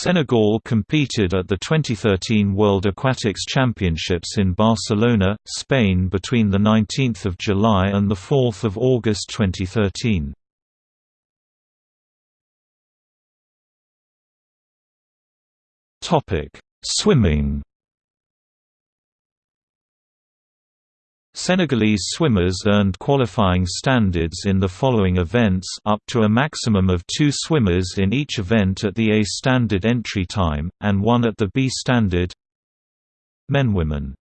Senegal competed at the 2013 World Aquatics Championships in Barcelona, Spain between 19 July and 4 August 2013. Swimming Senegalese swimmers earned qualifying standards in the following events up to a maximum of two swimmers in each event at the A standard entry time, and one at the B standard. Men Women